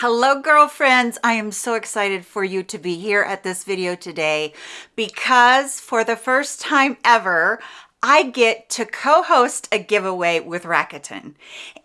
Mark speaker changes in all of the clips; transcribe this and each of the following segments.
Speaker 1: Hello girlfriends, I am so excited for you to be here at this video today because for the first time ever, I get to co-host a giveaway with Rakuten.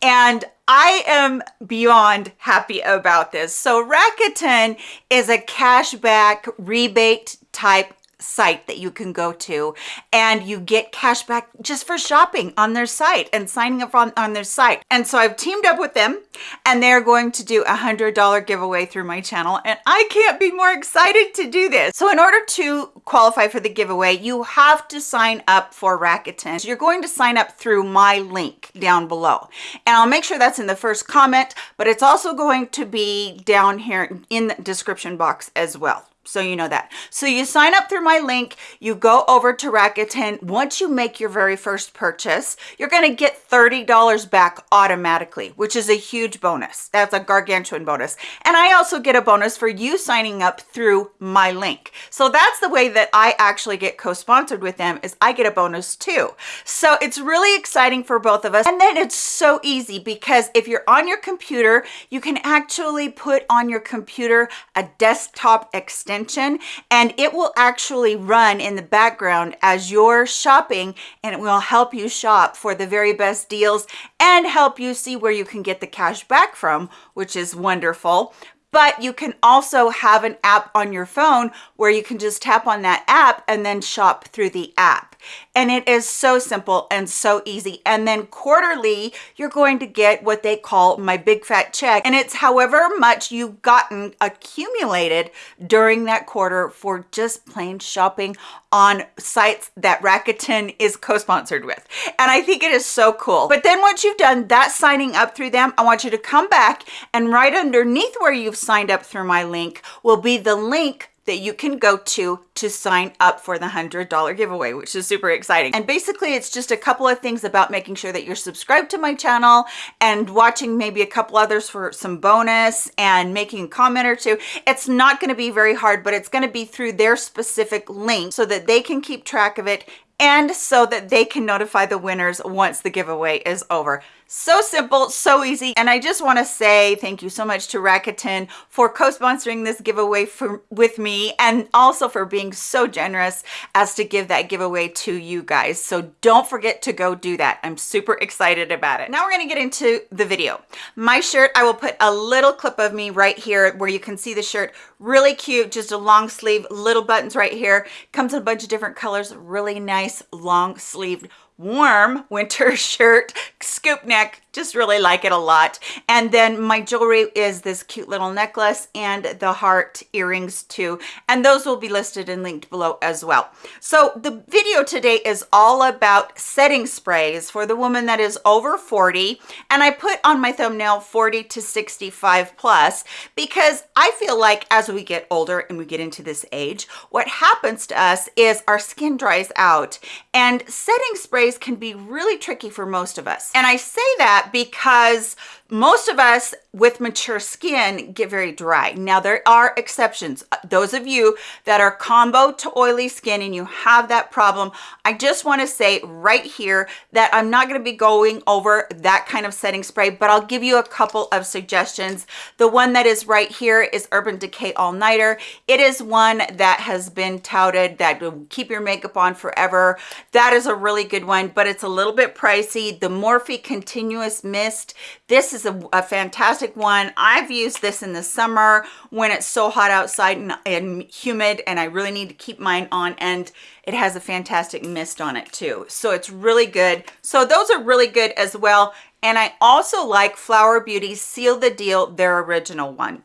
Speaker 1: And I am beyond happy about this. So Rakuten is a cashback rebate type site that you can go to and you get cash back just for shopping on their site and signing up on, on their site. And so I've teamed up with them and they're going to do a hundred dollar giveaway through my channel. And I can't be more excited to do this. So in order to qualify for the giveaway, you have to sign up for Rakuten. So you're going to sign up through my link down below. And I'll make sure that's in the first comment, but it's also going to be down here in the description box as well so you know that. So you sign up through my link, you go over to Rakuten. Once you make your very first purchase, you're gonna get $30 back automatically, which is a huge bonus. That's a gargantuan bonus. And I also get a bonus for you signing up through my link. So that's the way that I actually get co-sponsored with them is I get a bonus too. So it's really exciting for both of us. And then it's so easy because if you're on your computer, you can actually put on your computer a desktop extension extension and it will actually run in the background as you're shopping and it will help you shop for the very best deals and help you see where you can get the cash back from, which is wonderful. But you can also have an app on your phone where you can just tap on that app and then shop through the app and it is so simple and so easy. And then quarterly you're going to get what they call my big fat check. And it's however much you've gotten accumulated during that quarter for just plain shopping on sites that Rakuten is co-sponsored with. And I think it is so cool. But then once you've done that signing up through them I want you to come back and right underneath where you've signed up through my link will be the link that you can go to to sign up for the $100 giveaway, which is super exciting. And basically it's just a couple of things about making sure that you're subscribed to my channel and watching maybe a couple others for some bonus and making a comment or two. It's not gonna be very hard, but it's gonna be through their specific link so that they can keep track of it and so that they can notify the winners once the giveaway is over. So simple, so easy. And I just want to say thank you so much to Rakuten for co-sponsoring this giveaway for, with me and also for being so generous as to give that giveaway to you guys. So don't forget to go do that. I'm super excited about it. Now we're going to get into the video. My shirt, I will put a little clip of me right here where you can see the shirt. Really cute, just a long sleeve, little buttons right here. Comes in a bunch of different colors, really nice long sleeved warm winter shirt, scoop neck, just really like it a lot. And then my jewelry is this cute little necklace and the heart earrings too. And those will be listed and linked below as well. So the video today is all about setting sprays for the woman that is over 40. And I put on my thumbnail 40 to 65 plus because I feel like as we get older and we get into this age, what happens to us is our skin dries out and setting sprays can be really tricky for most of us. And I say that because most of us with mature skin get very dry. Now there are exceptions. Uh, those of you that are combo to oily skin and you have that problem, I just want to say right here that I'm not going to be going over that kind of setting spray, but I'll give you a couple of suggestions. The one that is right here is Urban Decay All Nighter. It is one that has been touted that will keep your makeup on forever. That is a really good one, but it's a little bit pricey. The Morphe Continuous Mist. This is a, a, fantastic one. I've used this in the summer when it's so hot outside and, and humid and I really need to keep mine on and it has a fantastic mist on it too. So it's really good. So those are really good as well. And I also like Flower Beauty Seal the Deal, their original one.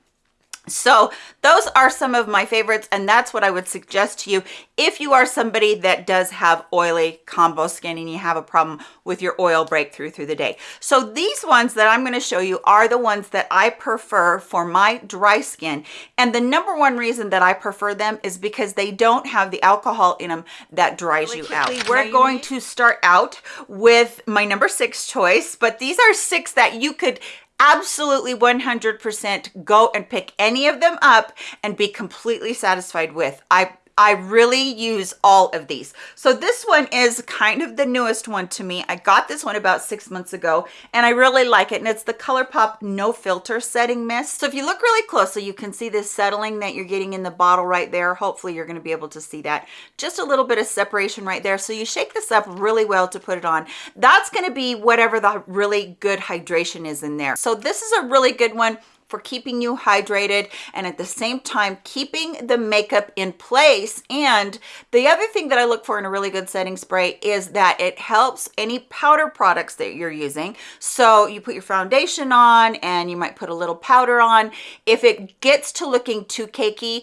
Speaker 1: So those are some of my favorites and that's what I would suggest to you if you are somebody that does have oily combo skin and you have a problem with your oil breakthrough through the day. So these ones that I'm going to show you are the ones that I prefer for my dry skin and the number one reason that I prefer them is because they don't have the alcohol in them that dries really you out. We're going to start out with my number six choice but these are six that you could absolutely 100% go and pick any of them up and be completely satisfied with. I I really use all of these. So this one is kind of the newest one to me. I got this one about six months ago and I really like it. And it's the ColourPop No Filter Setting Mist. So if you look really closely, you can see this settling that you're getting in the bottle right there. Hopefully you're gonna be able to see that. Just a little bit of separation right there. So you shake this up really well to put it on. That's gonna be whatever the really good hydration is in there. So this is a really good one for keeping you hydrated and at the same time keeping the makeup in place. And the other thing that i look for in a really good setting spray is that it helps any powder products that you're using. So you put your foundation on and you might put a little powder on. If it gets to looking too cakey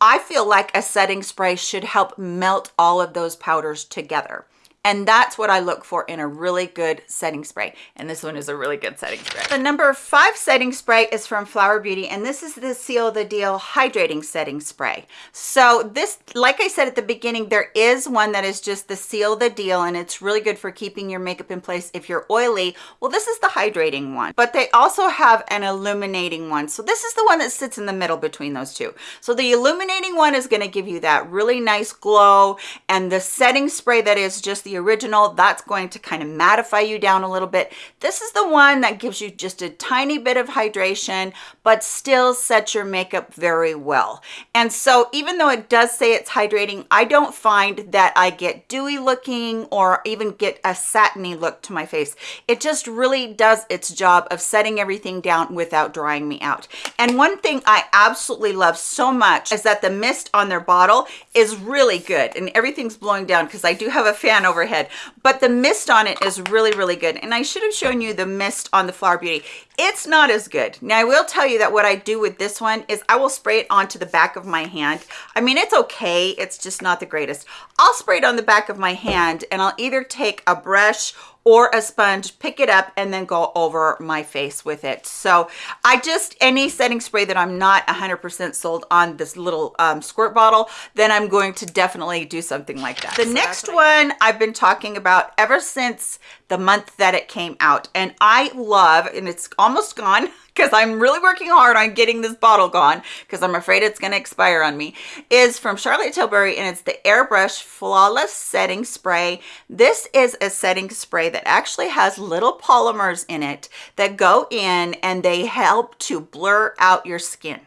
Speaker 1: I feel like a setting spray should help melt all of those powders together. And that's what I look for in a really good setting spray. And this one is a really good setting spray. The number five setting spray is from Flower Beauty. And this is the Seal the Deal Hydrating Setting Spray. So this, like I said at the beginning, there is one that is just the Seal the Deal. And it's really good for keeping your makeup in place if you're oily. Well, this is the hydrating one. But they also have an illuminating one. So this is the one that sits in the middle between those two. So the illuminating one is going to give you that really nice glow. And the setting spray that is just original, that's going to kind of mattify you down a little bit. This is the one that gives you just a tiny bit of hydration, but still sets your makeup very well. And so even though it does say it's hydrating, I don't find that I get dewy looking or even get a satiny look to my face. It just really does its job of setting everything down without drying me out. And one thing I absolutely love so much is that the mist on their bottle is really good and everything's blowing down because I do have a fan over overhead but the mist on it is really really good. And i should have shown you the mist on the flower beauty it's not as good. Now i will tell you that what i do with this one is i will spray it onto the back of my hand. I mean it's okay. It's just not the greatest. I'll spray it on the back of my hand and i'll either take a brush or a sponge, pick it up and then go over my face with it. So I just, any setting spray that I'm not 100% sold on this little um, squirt bottle, then I'm going to definitely do something like that. The so next one I've been talking about ever since the month that it came out and I love, and it's almost gone, because I'm really working hard on getting this bottle gone because I'm afraid it's going to expire on me, is from Charlotte Tilbury and it's the Airbrush Flawless Setting Spray. This is a setting spray that actually has little polymers in it that go in and they help to blur out your skin.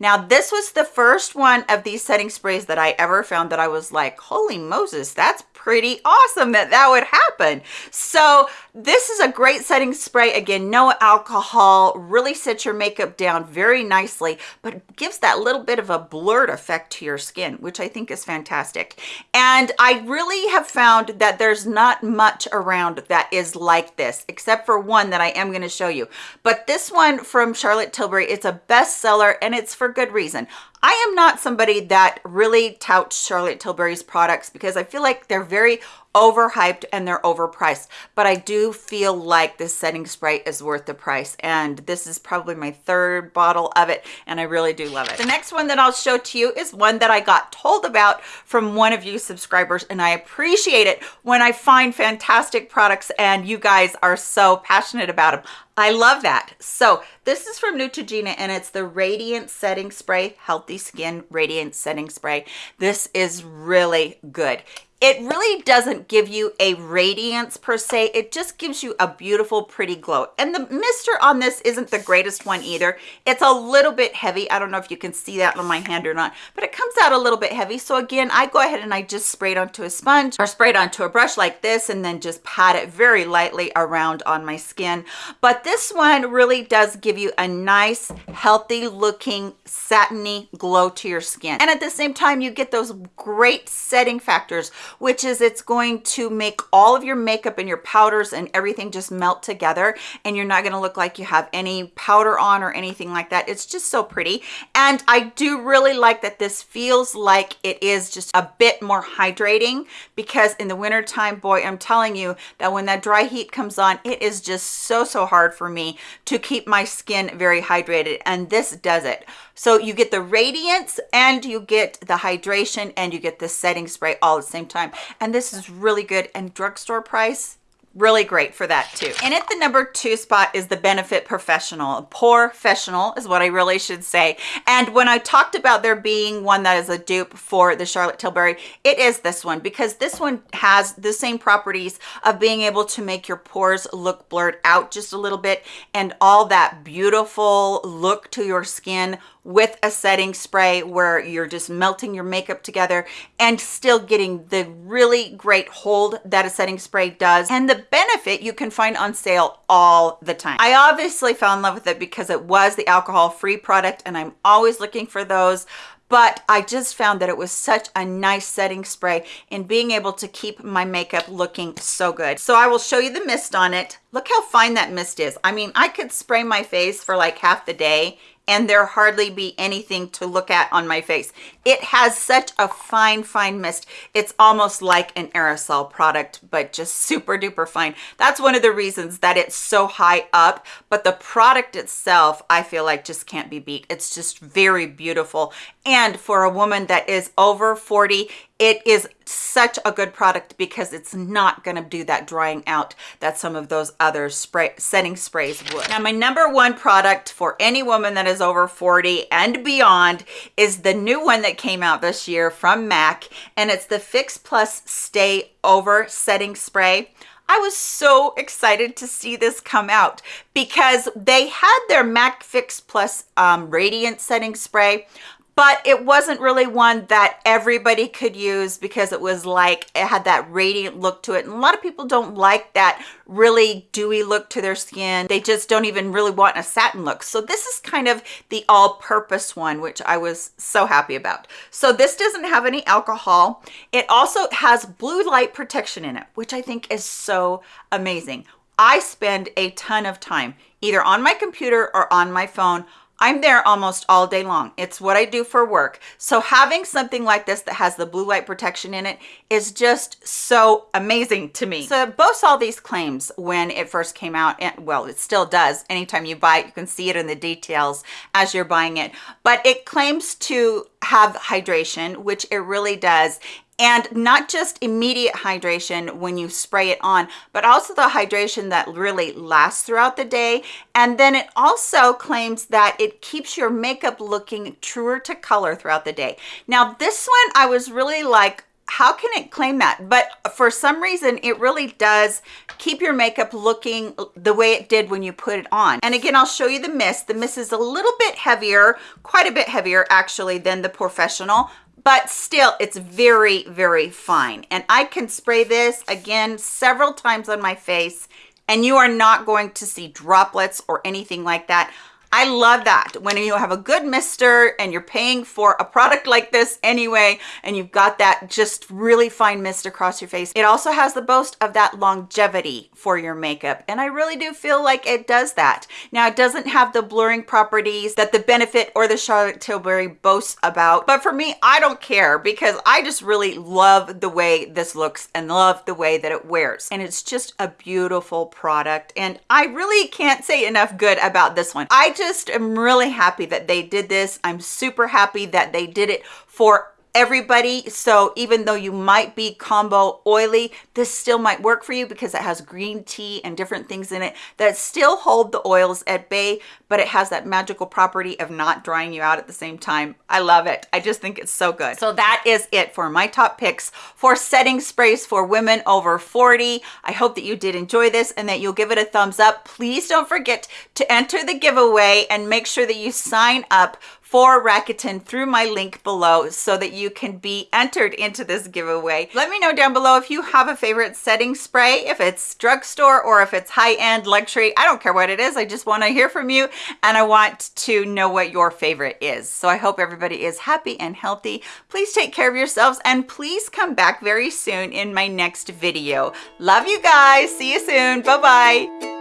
Speaker 1: Now, this was the first one of these setting sprays that I ever found that I was like, holy Moses, that's pretty awesome that that would happen. So this is a great setting spray. Again, no alcohol, really sets your makeup down very nicely, but gives that little bit of a blurred effect to your skin, which I think is fantastic. And I really have found that there's not much around that is like this, except for one that I am gonna show you. But this one from Charlotte Tilbury, it's a bestseller and it's for good reason. I am not somebody that really touts Charlotte Tilbury's products because I feel like they're very overhyped and they're overpriced but i do feel like this setting spray is worth the price and this is probably my third bottle of it and i really do love it the next one that i'll show to you is one that i got told about from one of you subscribers and i appreciate it when i find fantastic products and you guys are so passionate about them I love that. So this is from Neutrogena and it's the Radiant Setting Spray, Healthy Skin Radiant Setting Spray. This is really good it really doesn't give you a radiance per se. It just gives you a beautiful pretty glow. And the mister on this isn't the greatest one either. It's a little bit heavy. I don't know if you can see that on my hand or not but it comes out a little bit heavy. So again i go ahead and i just spray it onto a sponge or spray it onto a brush like this and then just pat it very lightly around on my skin. But this one really does give you a nice healthy looking satiny glow to your skin. And at the same time you get those great setting factors which is it's going to make all of your makeup and your powders and everything just melt together and you're not going to look like you have any powder on or anything like that. It's just so pretty. And I do really like that this feels like it is just a bit more hydrating because in the winter time, boy, I'm telling you that when that dry heat comes on, it is just so, so hard for me to keep my skin very hydrated. And this does it. So you get the radiance and you get the hydration and you get the setting spray all at the same time. And this is really good and drugstore price, really great for that too. And at the number two spot is the Benefit Professional. Professional is what I really should say. And when I talked about there being one that is a dupe for the Charlotte Tilbury, it is this one because this one has the same properties of being able to make your pores look blurred out just a little bit and all that beautiful look to your skin with a setting spray where you're just melting your makeup together and still getting the really great hold that a setting spray does and the benefit you can find on sale all the time. I obviously fell in love with it because it was the alcohol free product and I'm always looking for those but I just found that it was such a nice setting spray in being able to keep my makeup looking so good. So I will show you the mist on it. Look how fine that mist is. I mean, I could spray my face for like half the day and there hardly be anything to look at on my face. It has such a fine, fine mist. It's almost like an aerosol product, but just super duper fine. That's one of the reasons that it's so high up, but the product itself, I feel like just can't be beat. It's just very beautiful. And for a woman that is over 40, it is such a good product because it's not going to do that drying out that some of those other spray setting sprays would. Now, my number one product for any woman that is over 40 and beyond is the new one that came out this year from MAC, and it's the Fix Plus Stay Over Setting Spray. I was so excited to see this come out because they had their MAC Fix Plus um, Radiant Setting Spray, but it wasn't really one that everybody could use because it was like it had that radiant look to it. And a lot of people don't like that really dewy look to their skin. They just don't even really want a satin look. So this is kind of the all-purpose one which i was so happy about. So this doesn't have any alcohol. It also has blue light protection in it which i think is so amazing. I spend a ton of time either on my computer or on my phone I'm there almost all day long. It's what I do for work. So having something like this that has the blue light protection in it is just so amazing to me. So boasts all these claims when it first came out. And well, it still does. Anytime you buy it, you can see it in the details as you're buying it. But it claims to have hydration, which it really does and not just immediate hydration when you spray it on but also the hydration that really lasts throughout the day. And then it also claims that it keeps your makeup looking truer to color throughout the day. Now this one i was really like how can it claim that? But for some reason it really does keep your makeup looking the way it did when you put it on. And again i'll show you the mist. The mist is a little bit heavier quite a bit heavier actually than the professional but still it's very very fine. And i can spray this again several times on my face and you are not going to see droplets or anything like that I love that when you have a good mister and you're paying for a product like this anyway, and you've got that just really fine mist across your face. It also has the boast of that longevity for your makeup. And I really do feel like it does that. Now it doesn't have the blurring properties that the Benefit or the Charlotte Tilbury boasts about. But for me, I don't care because I just really love the way this looks and love the way that it wears. And it's just a beautiful product. And I really can't say enough good about this one. I just just am really happy that they did this. I'm super happy that they did it for everybody so even though you might be combo oily this still might work for you because it has green tea and different things in it that still hold the oils at bay but it has that magical property of not drying you out at the same time. I love it. I just think it's so good. So that is it for my top picks for setting sprays for women over 40 i hope that you did enjoy this and that you'll give it a thumbs up. Please don't forget to enter the giveaway and make sure that you sign up for Rakuten through my link below so that you can be entered into this giveaway. Let me know down below if you have a favorite setting spray, if it's drugstore or if it's high-end luxury. I don't care what it is. I just want to hear from you and I want to know what your favorite is. So I hope everybody is happy and healthy. Please take care of yourselves and please come back very soon in my next video. Love you guys. See you soon. Bye-bye.